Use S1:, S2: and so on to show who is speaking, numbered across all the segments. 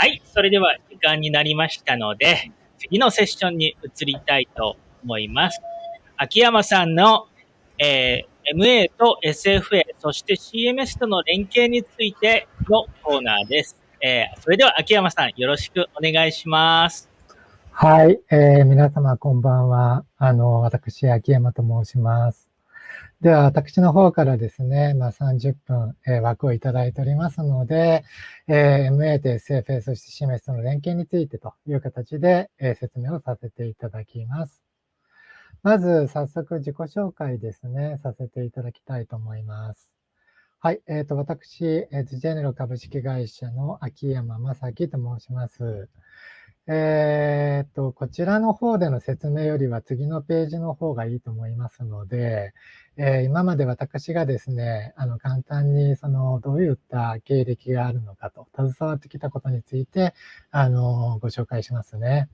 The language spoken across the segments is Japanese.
S1: はい、それでは時間になりましたので、次のセッションに移りたいと思います。秋山さんの、えー、MA と SFA、そして CMS との連携についてのコーナーです。えー、それでは秋山さん、よろしくお願いします。
S2: はい、えー、皆様こんばんは。あの、私、秋山と申します。では、私の方からですね、まあ、30分、えー、枠をいただいておりますので、えー、MA と SFA、そして CMS との連携についてという形で、えー、説明をさせていただきます。まず、早速自己紹介ですね、させていただきたいと思います。はい、えっ、ー、と、私、えー、ジェネロ株式会社の秋山正樹と申します。えっ、と、こちらの方での説明よりは次のページの方がいいと思いますので、えー、今まで私がですね、あの、簡単に、その、どういった経歴があるのかと、携わってきたことについて、あの、ご紹介しますね。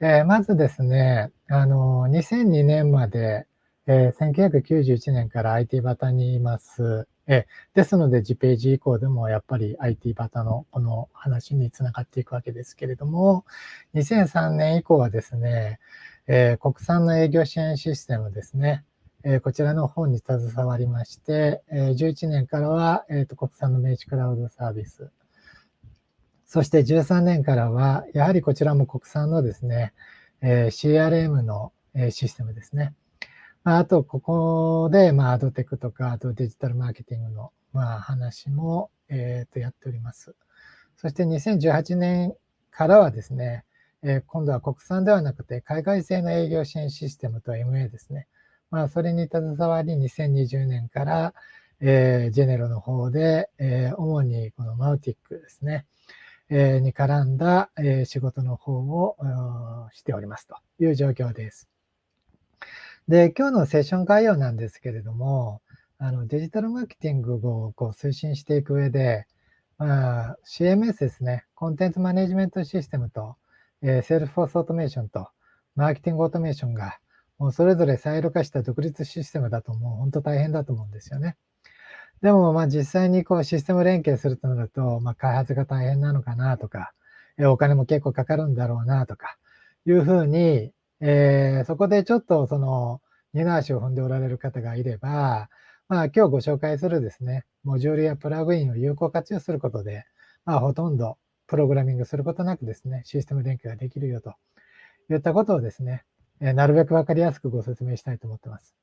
S2: えー、まずですね、あの、2002年まで、え、1991年から IT バタにいます。えですので、次ページ以降でもやっぱり IT バタのこの話につながっていくわけですけれども、2003年以降はですね、えー、国産の営業支援システムですね、えこちらの方に携わりまして、え11年からは、えーと、国産の名刺クラウドサービス。そして13年からは、やはりこちらも国産のですね、え CRM の、システムですね。あと、ここで、まあ、アドテクとか、あとデジタルマーケティングの、まあ、話も、えっ、と、やっております。そして2018年からはですね、え今度は国産ではなくて、海外製の営業支援システムと MA ですね。まあ、それに携わり、2020年から、えー、ジェネロの方で、えー、主にこの Mautic ですね、えー、に絡んだ、えー、仕事の方をしておりますという状況です。で、今日のセッション概要なんですけれども、あのデジタルマーケティングをこう推進していく上で、まあ、CMS ですね、コンテンツマネジメントシステムと、えー、セールスフォースオートメーションと、マーケティングオートメーションが、もうそれぞれサイロ化した独立システムだともう本当大変だと思うんですよね。でもまあ実際にこうシステム連携するとなると、まあ開発が大変なのかなとか、お金も結構かかるんだろうなとか、いうふうに、えー、そこでちょっとその二の足を踏んでおられる方がいれば、まあ今日ご紹介するですね、モジュールやプラグインを有効活用することで、まあほとんどプログラミングすることなくですね、システム連携ができるよといったことをですね、えなるべくわかりやすくご説明したいと思ってます。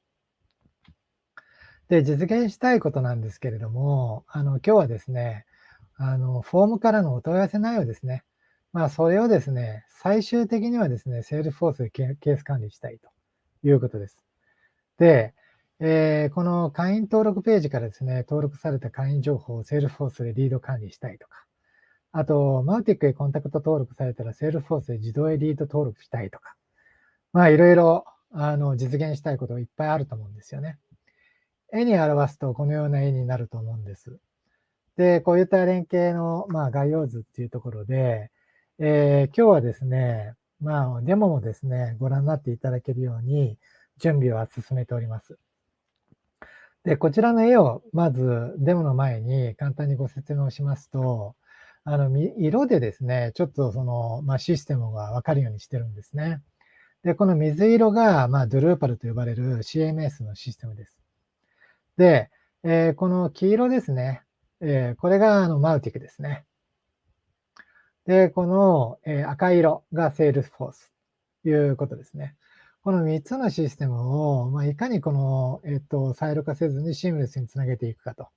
S2: で、実現したいことなんですけれども、あの、今日はですね、あの、フォームからのお問い合わせ内容ですね。まあ、それをですね、最終的にはですね、セールフォースでケース管理したいということです。で、えー、この会員登録ページからですね、登録された会員情報をセールフォースでリード管理したいとか、あと、マウティックへコンタクト登録されたら、セールフォースで自動へリード登録したいとか、まあいろいろあの実現したいこといっぱいあると思うんですよね。絵に表すとこのような絵になると思うんです。で、こういった連携の、まあ、概要図っていうところで、えー、今日はですね、まあ、デモもですね、ご覧になっていただけるように準備は進めております。で、こちらの絵をまずデモの前に簡単にご説明をしますと、あの、色でですね、ちょっとその、まあ、システムがわかるようにしてるんですね。で、この水色が、まあ、ドゥルーパルと呼ばれる CMS のシステムです。で、えー、この黄色ですね。えー、これがあのマウティクですね。で、この、え、赤色が Salesforce ということですね。この3つのシステムを、まあ、いかにこの、えっと、サイロ化せずにシームレスにつなげていくかと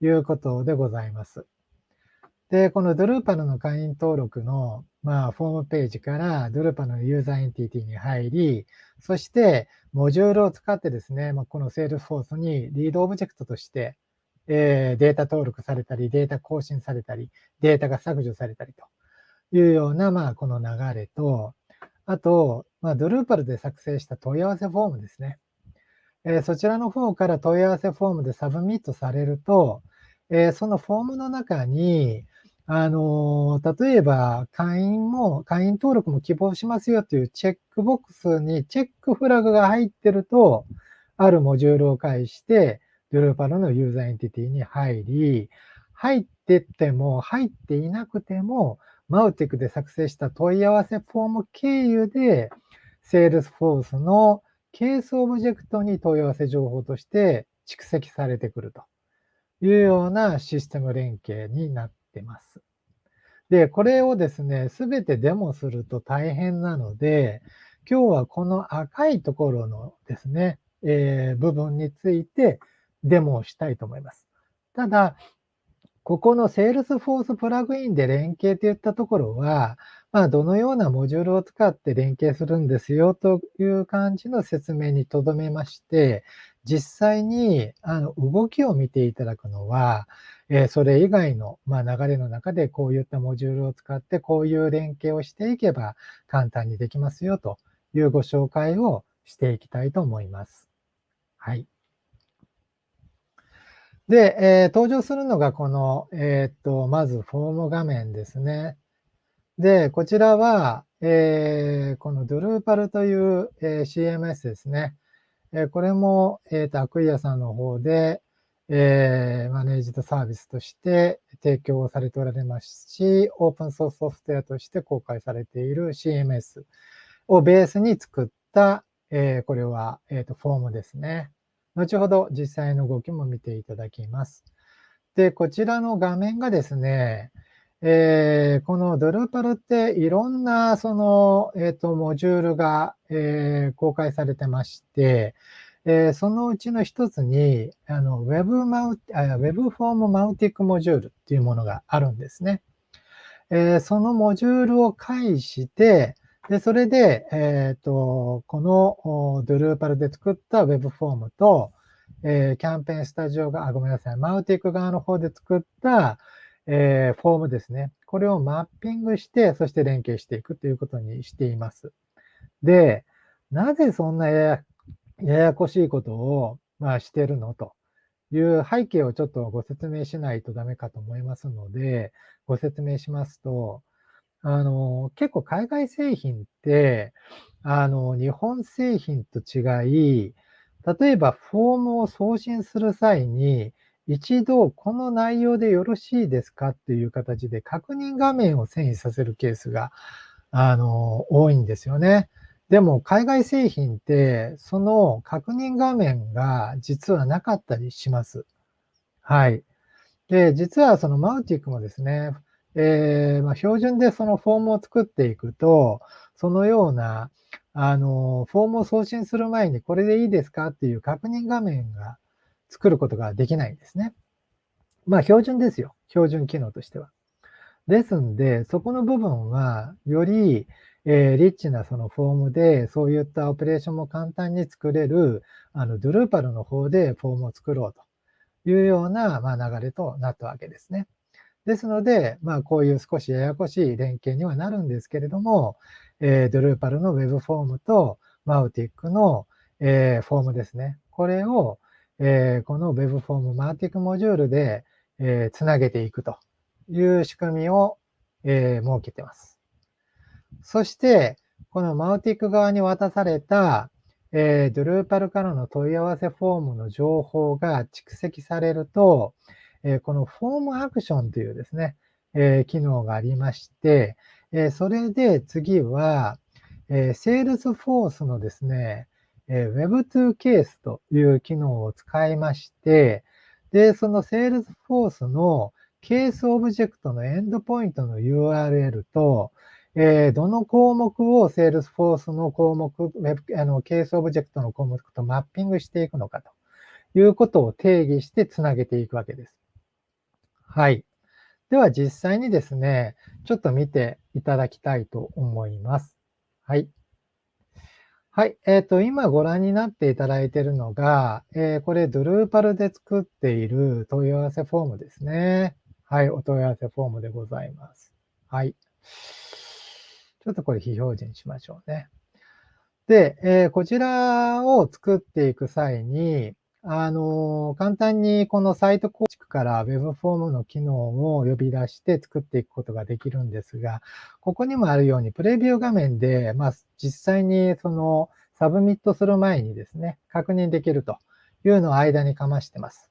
S2: いうことでございます。で、この Drupal の会員登録の、まあ、フォームページから Drupal のユーザーエンティティに入り、そして、モジュールを使ってですね、まあ、この Salesforce にリードオブジェクトとして、えー、データ登録されたり、データ更新されたり、データが削除されたりというような、まあ、この流れと、あと、まあ、 Drupal で作成した問い合わせフォームですね。えー、そちらの方から問い合わせフォームでサブミットされると、えー、そのフォームの中に、あの、例えば会員も、会員登録も希望しますよというチェックボックスにチェックフラグが入ってると、あるモジュールを介して、 Drupal のユーザーエンティティに入り、入ってっても、入っていなくても、 Mautic で作成した問い合わせフォーム経由で、Salesforce のケースオブジェクトに問い合わせ情報として蓄積されてくるというようなシステム連携になってます。で、これをですね、すべてデモすると大変なので、今日はこの赤いところのですね、えー、部分についてデモをしたいと思います。ただ、ここの Salesforce プラグインで連携といったところは、まあ、どのようなモジュールを使って連携するんですよという感じの説明にとどめまして、実際にあの動きを見ていただくのは、え、それ以外の、ま、流れの中でこういったモジュールを使ってこういう連携をしていけば簡単にできますよというご紹介をしていきたいと思います。はい。で、えー、登場するのがこの、えー、っと、まずフォーム画面ですね。で、こちらは、えー、この Drupal という、え CMS ですね。えこれも、えっ、と、アクイアさんの方で、えマネージドサービスとして提供されておられますし、オープンソースソフトウェアとして公開されている CMS をベースに作った、えこれは、えっ、と、フォームですね。後ほど実際の動きも見ていただきます。で、こちらの画面がですね、えー、このドルパルっていろんなその、えっ、ー、と、モジュールが、えー、公開されてまして、えー、そのうちの一つに、あの、Web マウ、Web フォームマウティックモジュールっていうものがあるんですね。えー、そのモジュールを介して、で、それで、えっ、ー、と、このドルーパルで作った Web フォームと、えー、キャンペーンスタジオが、あ、ごめんなさい、マウティック側の方で作った、えー、フォームですね。これをマッピングして、そして連携していくということにしています。で、なぜそんなややこしいことを、まあ、してるのという背景をちょっとご説明しないとダメかと思いますので、ご説明しますと、あの、結構海外製品って、あの、日本製品と違い、例えばフォームを送信する際に、一度この内容でよろしいですかっていう形で確認画面を遷移させるケースが、あの、多いんですよね。でも海外製品って、その確認画面が実はなかったりします。はい。で、実はそのマウティックもですね、えー、まあ、標準でそのフォームを作っていくと、そのような、あの、フォームを送信する前にこれでいいですかっていう確認画面が作ることができないんですね。まあ、標準ですよ。標準機能としては。ですんで、そこの部分は、より、えー、リッチなそのフォームで、そういったオペレーションも簡単に作れる、あの、ドゥルーパルの方でフォームを作ろうというような、まあ、流れとなったわけですね。ですので、まあ、こういう少しややこしい連携にはなるんですけれども、えー、ドルーパルの Web フォームとマウティックの、えー、フォームですね。これを、えー、この Web フォームマウティックモジュールで、えー、つなげていくという仕組みを、えー、設けてます。そして、このマウティック側に渡された、えー、 Drupal からの問い合わせフォームの情報が蓄積されると、えこのフォームアクションというですね、え機能がありまして、えそれで次は、え Salesforce のですね、え Web2 ケースという機能を使いまして、で、その Salesforce のケースオブジェクトのエンドポイントの URL と、えー、どの項目を Salesforce の項目、あのケースオブジェクトの項目とマッピングしていくのかということを定義してつなげていくわけです。はい。では実際にですね、ちょっと見ていただきたいと思います。はい。はい。えっ、ー、と、今ご覧になっていただいているのが、えー、これ、 Drupal で作っている問い合わせフォームですね。はい。お問い合わせフォームでございます。はい。ちょっとこれ非表示にしましょうね。で、えー、こちらを作っていく際に、あの、簡単にこのサイト構築から Web フォームの機能を呼び出して作っていくことができるんですが、ここにもあるようにプレビュー画面で、まあ、実際にそのサブミットする前にですね、確認できるというのを間にかましてます。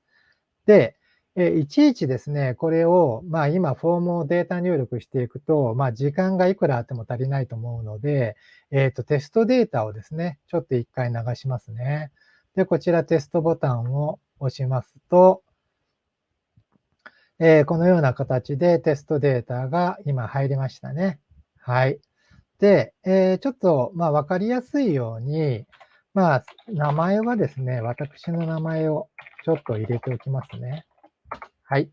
S2: で、えいちいちですね、これを、まあ今フォームをデータ入力していくと、まあ時間がいくらあっても足りないと思うので、えっ、ー、とテストデータをですね、ちょっと一回流しますね。で、こちらテストボタンを押しますと、えー、このような形でテストデータが今入りましたね。はい。で、えー、ちょっと、まあ、わかりやすいように、まあ、名前はですね、私の名前をちょっと入れておきますね。はい。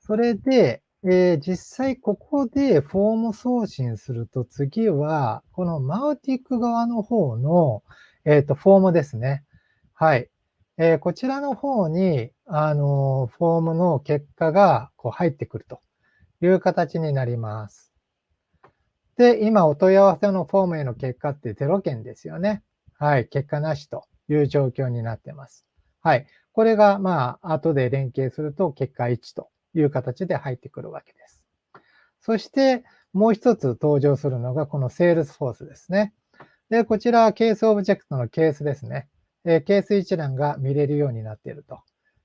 S2: それで、えー、実際ここでフォーム送信すると次は、このマウティック側の方の、えっ、ー、と、フォームですね。はい。えー、こちらの方に、あの、フォームの結果がこう入ってくるという形になります。で、今お問い合わせのフォームへの結果って0件ですよね。はい。結果なしという状況になってます。はい。これが、まあ、後で連携すると結果1という形で入ってくるわけです。そして、もう一つ登場するのがこの Salesforce ですね。で、こちらはケースオブジェクトのケースですね。えケース一覧が見れるようになっていると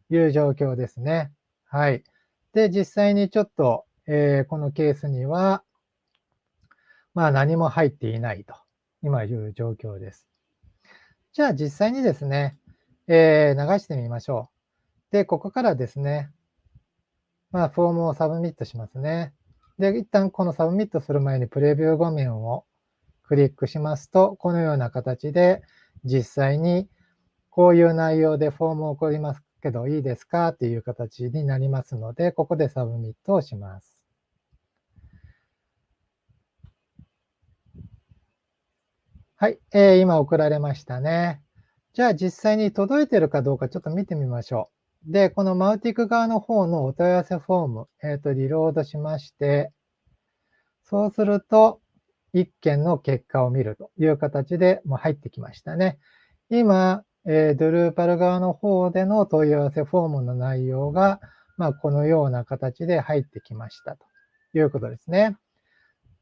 S2: いう状況ですね。はい。で、実際にちょっと、えー、このケースには、まあ何も入っていないと、今いう状況です。じゃあ実際にですね、えー、流してみましょう。で、ここからですね、まあフォームをサブミットしますね。で、一旦このサブミットする前にプレビュー画面をクリックしますと、このような形で実際にこういう内容でフォームを送りますけどいいですかっていう形になりますので、ここでサブミットをします。はい、えー、今送られましたね。じゃあ実際に届いてるかどうかちょっと見てみましょう。で、このマウティック側の方のお問い合わせフォーム、えっ、ー、と、リロードしまして、そうすると、1件の結果を見るという形でもう入ってきましたね。今、えー、ドルーパル側の方での問い合わせフォームの内容が、まあ、このような形で入ってきましたということですね。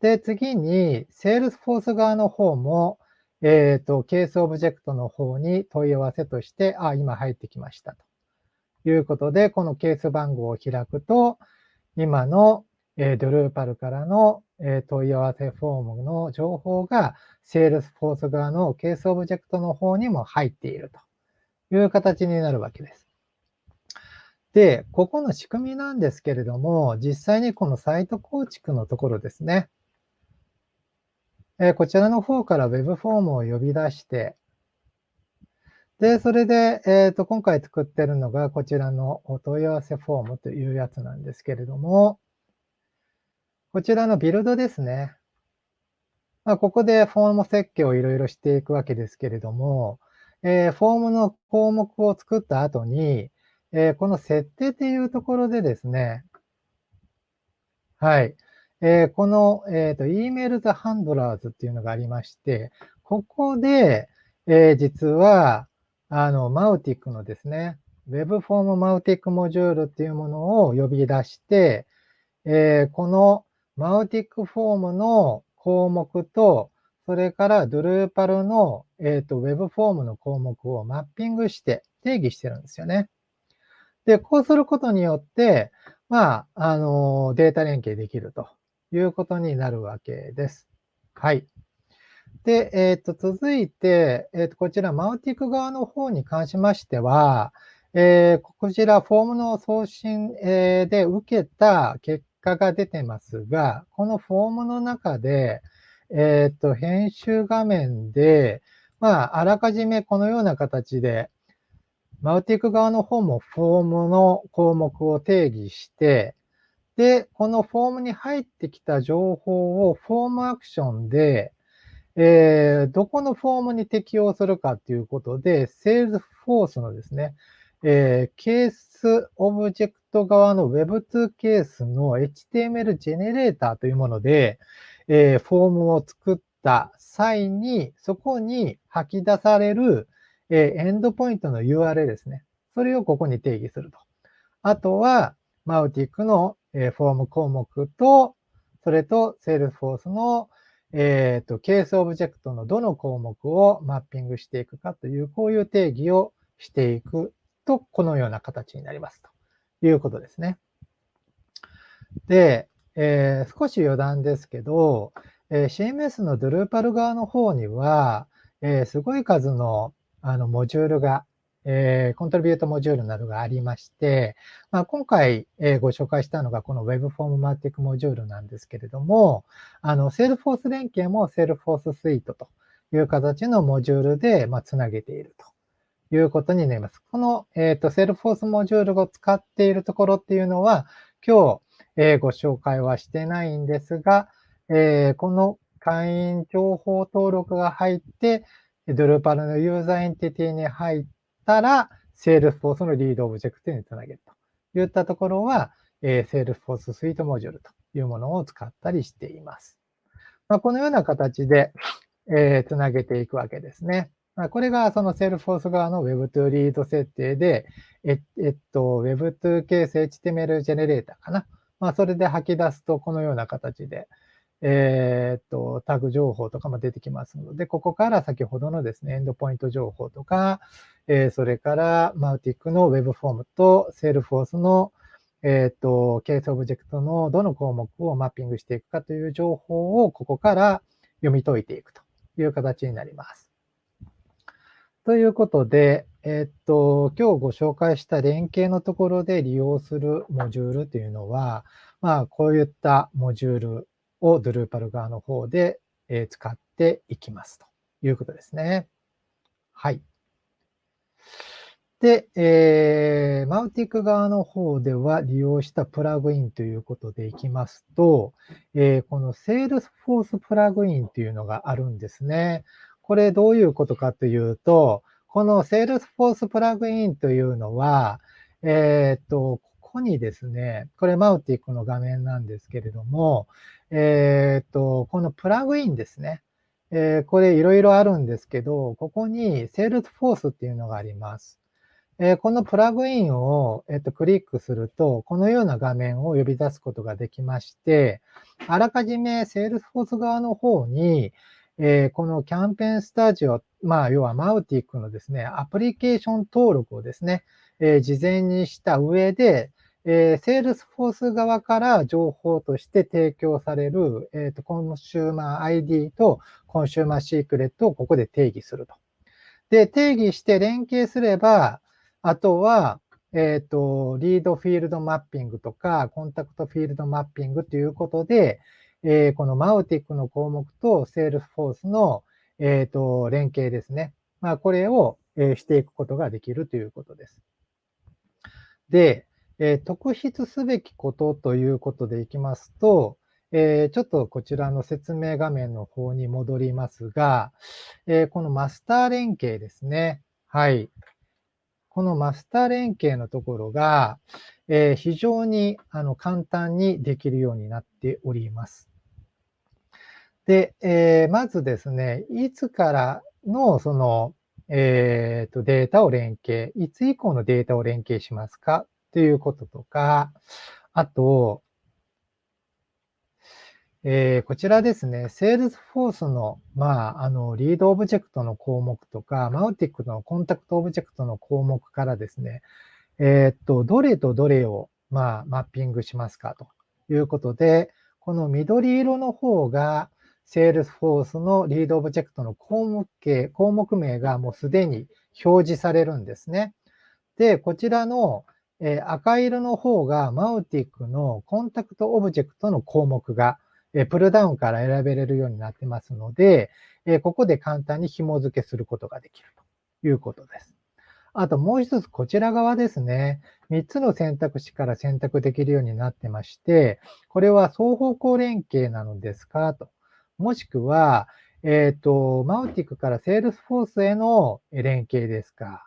S2: で、次に、Salesforce 側の方も、えっ、ー、と、ケースオブジェクトの方に問い合わせとして、あ、今入ってきましたということで、このケース番号を開くと、今の、えー、 Drupal からの、え問い合わせフォームの情報が Salesforce 側のケースオブジェクトの方にも入っているという形になるわけです。で、ここの仕組みなんですけれども、実際にこのサイト構築のところですね。えこちらの方から Web フォームを呼び出して、で、それで、えっ、ー、と、今回作ってるのがこちらのお問い合わせフォームというやつなんですけれども、こちらのビルドですね。まあ、ここでフォーム設計をいろいろしていくわけですけれども、えー、フォームの項目を作った後に、えー、この設定っていうところでですね、はい。えー、この、えっ、ー、と、email the handlers っていうのがありまして、ここで、えー、実は、あの、マウティックのですね、Web フォームマウティックモジュールっていうものを呼び出して、えー、このマウティックフォームの項目と、それからドルーパルの、え、ー、と、Web フォームの項目をマッピングして定義してるんですよね。で、こうすることによって、まあ、あの、データ連携できるということになるわけです。はい。で、えっ、ー、と、続いて、えっ、ー、と、こちら、マウティック側の方に関しましては、えー、こちら、フォームの送信、えで受けた結果が出てますが、このフォームの中で、えっ、ー、と、編集画面で、まあ、あらかじめこのような形で、 Mautic 側の方もフォームの項目を定義して、で、このフォームに入ってきた情報をフォームアクションで、えー、どこのフォームに適用するかということで、Salesforce のですね、えー、ケースオブジェクト側の Web2 ケースの HTML ジェネレーターというもので、えー、フォームを作った際に、そこに吐き出される、えー、エンドポイントの URL ですね。それをここに定義すると。あとは、 Mautic の、えー、フォーム項目と、それと Salesforce の、えっ、ー、と、ケースオブジェクトのどの項目をマッピングしていくかという、こういう定義をしていくと、このような形になりますということですね。で、えー、少し余談ですけど、えー、CMS の Drupal 側の方には、えー、すごい数のあのモジュールが、え、コントリビュートモジュールなどがありまして、まあ、今回、えー、ご紹介したのがこの Web フォームマティックモジュールなんですけれども、あの、Salesforce 連携も Salesforce Suite という形のモジュールで、まあ、つなげているということになります。この、えっ、ー、と、Salesforce モジュールを使っているところっていうのは、今日、えー、ご紹介はしてないんですが、えー、この会員情報登録が入って、 Drupal のユーザーエンティティに入ったら、Salesforce のリードオブジェクトにつなげるといったところは、えー、Salesforce Suite Module というものを使ったりしています。まあ、このような形で、えー、つなげていくわけですね。まあ、これがその Salesforce 側の Web2 リード設定で、ええっと、 Web-to-Case HTML ジェネレーターかな。まあ、それで吐き出すと、このような形で、えー、っと、タグ情報とかも出てきますので、ここから先ほどのですね、エンドポイント情報とか、えー、それから Mautic の Web フォームと Salesforce のえっ、と、ケースオブジェクトのどの項目をマッピングしていくかという情報をここから読み解いていくという形になります。ということで、えっと、今日ご紹介した連携のところで利用するモジュールというのは、まあ、こういったモジュールを Drupal 側の方で使っていきますということですね。はい。で、えー、マウティック側の方では利用したプラグインということでいきますと、えー、この Salesforce プラグインというのがあるんですね。これどういうことかというと、この Salesforce プラグインというのは、えっ、と、ここにですね、これマウティックの画面なんですけれども、えっ、と、このプラグインですね。えー、これいろいろあるんですけど、ここに Salesforce っていうのがあります。えー、このプラグインを、えっ、と、クリックすると、このような画面を呼び出すことができまして、あらかじめ Salesforce 側の方に、え、この Campaign Studio、まあ、要は Mautic のですね、アプリケーション登録をですね、え、事前にした上で、えー、 Salesforce 側から情報として提供される、えーと、コンシューマー ID とコンシューマーシークレットをここで定義すると。で、定義して連携すれば、あとは、えっ、ー、と、リードフィールドマッピングとか、コンタクトフィールドマッピングということで、えー、この Mautic の項目と Salesforce の、えっ、ー、と、連携ですね。まあ、これを、えー、していくことができるということです。で、えー、特筆すべきことということでいきますと、えー、ちょっとこちらの説明画面の方に戻りますが、えー、このマスター連携ですね。はい。このマスター連携のところが、えー、非常にあの簡単にできるようになっております。で、えー、まずですね、いつからのその、えー、とデータを連携、いつ以降のデータを連携しますか？ということとか、あと、えー、こちらですね、Salesforce の、まあ、あの、リードオブジェクトの項目とか、 Mautic のコンタクトオブジェクトの項目からですね、えー、っと、どれとどれを、まあ、マッピングしますか？ということで、この緑色の方が、Salesforce のリードオブジェクトの項目形、項目名がもうすでに表示されるんですね。で、こちらの、え赤色の方が Mautic のコンタクトオブジェクトの項目が、えプルダウンから選べれるようになってますので、えここで簡単に紐付けすることができるということです。あともう一つこちら側ですね。3つの選択肢から選択できるようになってまして、これは双方向連携なのですかと。もしくは、えっ、ー、と、 Mautic から Salesforce への連携ですか？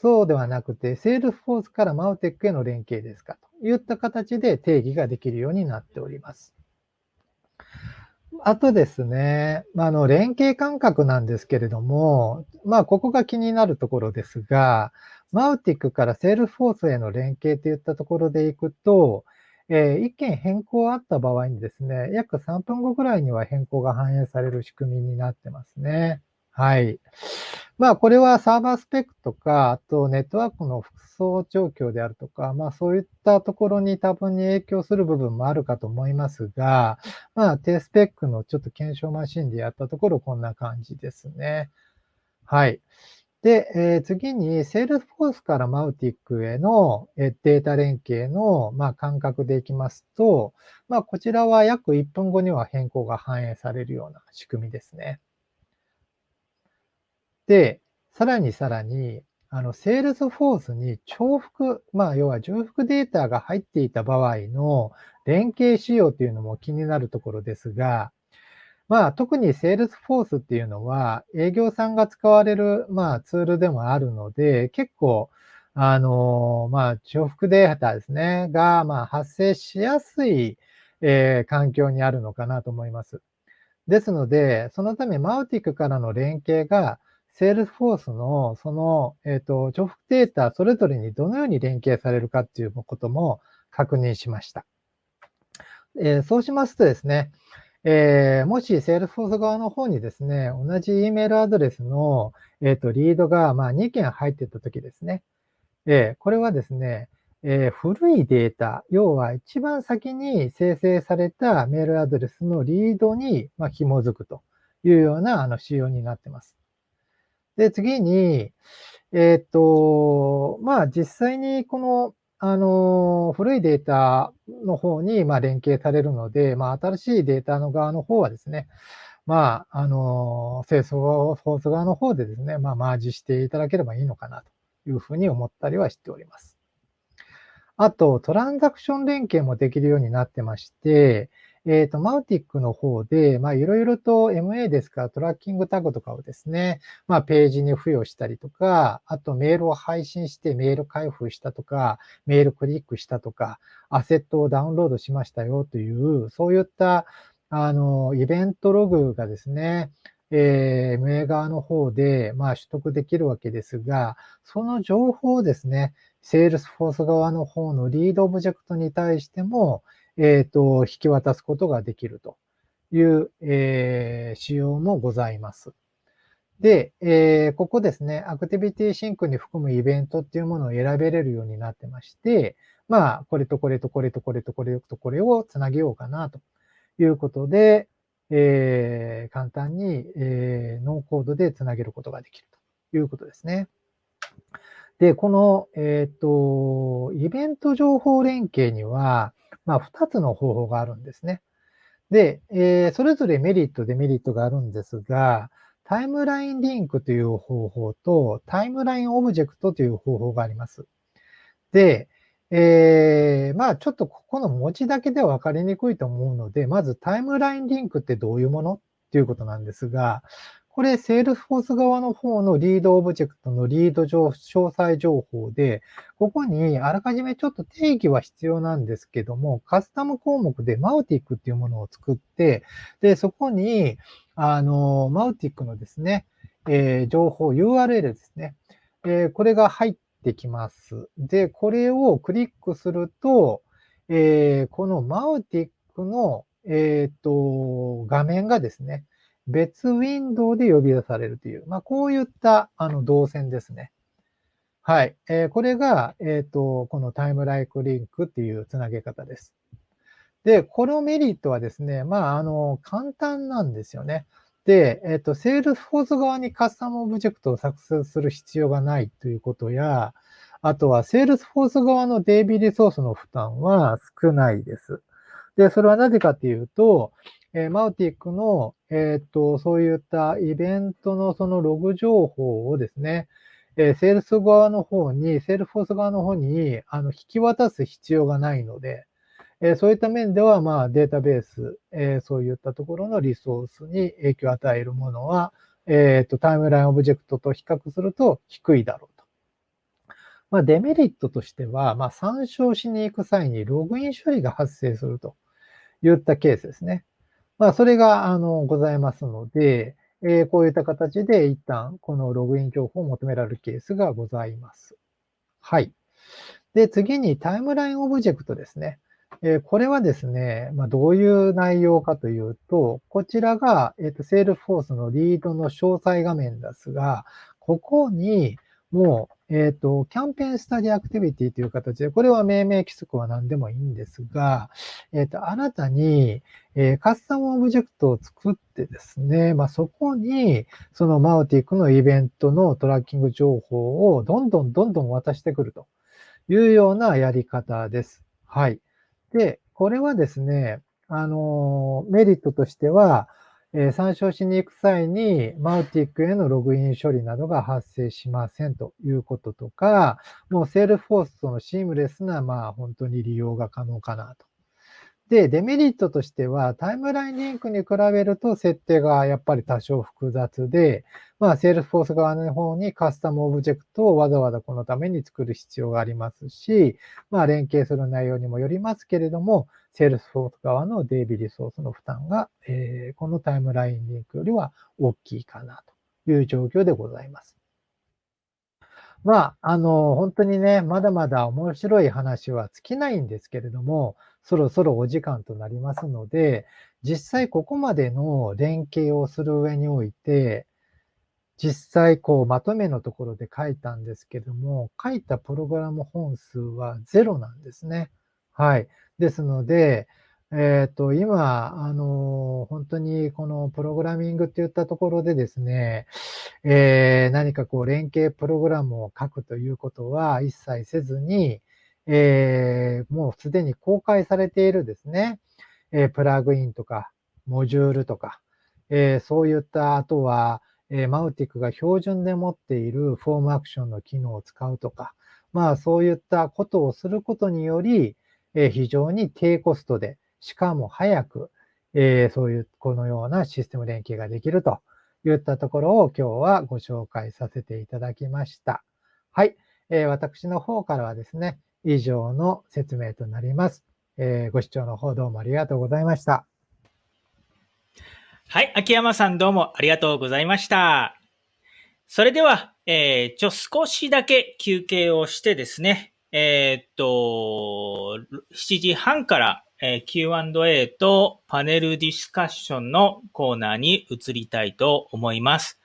S2: そうではなくて、 Salesforce から Mautic への連携ですか？といった形で定義ができるようになっております。あとですね、まあ、の、連携間隔なんですけれども、まあ、ここが気になるところですが、 Mautic から Salesforce への連携といったところでいくと、えー、一件変更あった場合にですね、約3分後ぐらいには変更が反映される仕組みになってますね。はい。まあ、これはサーバースペックとか、あとネットワークの輻輳状況であるとか、まあ、そういったところに多分に影響する部分もあるかと思いますが、まあ、低スペックのちょっと検証マシンでやったところ、こんな感じですね。はい。で、えー、次に Salesforce から Mautic への、えデータ連携の、まあ、間隔でいきますと、まあ、こちらは約1分後には変更が反映されるような仕組みですね。で、さらにさらに、あの、 Salesforce に重複、まあ、要は重複データが入っていた場合の連携仕様というのも気になるところですが、まあ、特に Salesforce っていうのは営業さんが使われる、まあ、ツールでもあるので、結構、あの、まあ、重複データですね、が、まあ、発生しやすい、えー、環境にあるのかなと思います。ですので、そのため、 Mautic からの連携が、 Salesforce のその、えっ、ー、と、重複データそれぞれにどのように連携されるかっていうことも確認しました。えー、そうしますとですね、えー、もし Salesforce 側の方にですね、同じ E メールアドレスの、えっ、と、リードが、まあ、2件入ってたときですね、えこれはですね、え古いデータ、要は一番先に生成されたメールアドレスのリードに、まあ紐づくというようなあの仕様になってます。で、次に、えっ、と、まあ、実際にこの、あの、古いデータの方に、まあ、連携されるので、まあ、新しいデータの側の方はですね、まあ、あの、清掃ソース側の方でですね、まあ、マージしていただければいいのかなというふうに思ったりはしております。あと、トランザクション連携もできるようになってまして、えっ、ー、と、マウティックの方で、まあ、いろいろと MA ですから、トラッキングタグとかをですね、まあ、ページに付与したりとか、あとメールを配信してメール開封したとか、メールクリックしたとか、アセットをダウンロードしましたよという、そういった、あの、イベントログがですね、えー、MA 側の方で、まあ、取得できるわけですが、その情報をですね、Salesforce 側の方のリードオブジェクトに対しても、えっ、ー、と、引き渡すことができるという、えー、仕様もございます。で、えー、ここですね、アクティビティシンクに含むイベントっていうものを選べれるようになってまして、まあ、これとこれとこれとこれとこれとこれをつなげようかなということで、えー、簡単に、えー、ノーコードでつなげることができるということですね。で、この、えっ、と、イベント情報連携には、まあ、2つの方法があるんですね。で、えー、それぞれメリット、デメリットがあるんですが、タイムラインリンクという方法と、タイムラインオブジェクトという方法があります。で、えー、まあちょっとここの文字だけでは分かりにくいと思うので、まずタイムラインリンクってどういうもの？っていうことなんですが、これ、 Salesforce 側の方のリードオブジェクトのリード詳細情報で、ここにあらかじめちょっと定義は必要なんですけども、カスタム項目でマウティックっていうものを作って、で、そこに、あの、マウティックのですね、えー、情報、URL ですね、えー、これが入ってきます。で、これをクリックすると、えー、このマウティックの、えっ、と、画面がですね、別ウィンドウで呼び出されるという、まあ、こういったあの動線ですね。はい。えー、これが、えっ、ー、と、このタイムラインリンクっていうつなげ方です。で、このメリットはですね、まあ、あの、簡単なんですよね。で、えっ、ー、と、 Salesforce 側にカスタムオブジェクトを作成する必要がないということや、あとは、 Salesforce 側の DB リソースの負担は少ないです。で、それはなぜかというと、え、 Mautic の、えっ、と、そういったイベントのそのログ情報をですね、えー、セールス側の方に、 Salesforce 側の方に、あの、引き渡す必要がないので、えー、そういった面では、まあ、データベース、えー、そういったところのリソースに影響を与えるものは、えっ、と、タイムラインオブジェクトと比較すると低いだろうと。まあ、デメリットとしては、まあ、参照しに行く際にログイン処理が発生するといったケースですね。まあ、それが、あの、ございますので、えー、こういった形で一旦、このログイン情報を求められるケースがございます。はい。で、次にタイムラインオブジェクトですね。えー、これはですね、まあ、どういう内容かというと、こちらが、えっ、ー、と、 Salesforce のリードの詳細画面ですが、ここに、もう、えっ、ー、と、 Campaign Studio アクティビティという形で、これは命名規則は何でもいいんですが、えっ、ー、と、新たに、えー、カスタムオブジェクトを作ってですね、まあ、そこに、そのマウティックのイベントのトラッキング情報をどんどんどんどん渡してくるというようなやり方です。はい。で、これはですね、あの、メリットとしては、えー、参照しに行く際に、マウティックへのログイン処理などが発生しませんということとか、もうセールフォースとのシームレスな、まあ本当に利用が可能かなと。で、デメリットとしては、タイムラインリンクに比べると設定がやっぱり多少複雑で、まあ、 Salesforce側の方にカスタムオブジェクトをわざわざこのために作る必要がありますし、まあ、連携する内容にもよりますけれども、 Salesforce側の DBリソースの負担が、えー、このタイムラインリンクよりは大きいかなという状況でございます。まあ、あの、本当にね、まだまだ面白い話は尽きないんですけれども、そろそろお時間となりますので、実際ここまでの連携をする上において、実際こうまとめのところで書いたんですけども、書いたプログラム本数はゼロなんですね。はい。ですので、えっ、と、今、あの、本当にこのプログラミングっていったところでですね、えー、何かこう連携プログラムを書くということは一切せずに、えー、もうすでに公開されているですね、え、プラグインとか、モジュールとか、えー、そういった、あとは、え、マウティクが標準で持っているフォームアクションの機能を使うとか、まあそういったことをすることにより、え、非常に低コストで、しかも早く、え、そういう、このようなシステム連携ができるといったところを今日はご紹介させていただきました。はい。え、私の方からはですね、以上の説明となります。え、ご視聴の方どうもありがとうございました。
S1: はい、秋山さんどうもありがとうございました。それでは、えー、ちょ、少しだけ休憩をしてですね、えー、っと、7時半から、えー、Q&A とパネルディスカッションのコーナーに移りたいと思います。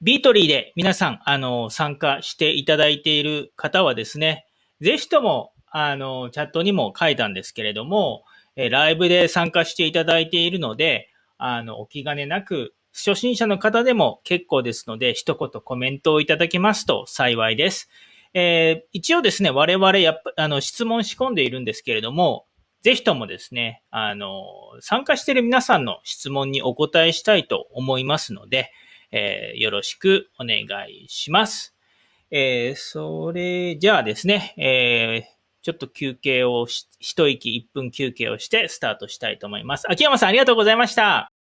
S1: ビートリーで皆さん、あの、参加していただいている方はですね、ぜひとも、あの、チャットにも書いたんですけれども、えライブで参加していただいているので、あの、お気兼ねなく、初心者の方でも結構ですので、一言コメントをいただけますと幸いです。えー、一応ですね、我々やっぱ、あの、質問仕込んでいるんですけれども、ぜひともですね、あの、参加している皆さんの質問にお答えしたいと思いますので、えー、よろしくお願いします。えー、それじゃあですね、えー、ちょっと休憩をし、一息1分休憩をしてスタートしたいと思います。秋山さんありがとうございました。